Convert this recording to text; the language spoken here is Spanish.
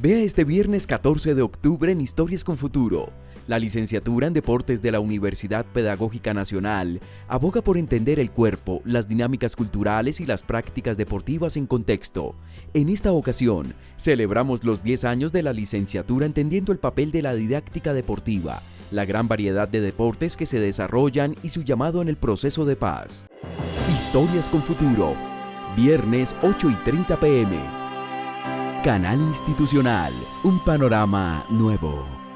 Vea este viernes 14 de octubre en Historias con Futuro. La licenciatura en Deportes de la Universidad Pedagógica Nacional aboga por entender el cuerpo, las dinámicas culturales y las prácticas deportivas en contexto. En esta ocasión, celebramos los 10 años de la licenciatura entendiendo el papel de la didáctica deportiva, la gran variedad de deportes que se desarrollan y su llamado en el proceso de paz. Historias con Futuro, viernes 8 y 30 pm. Canal Institucional, un panorama nuevo.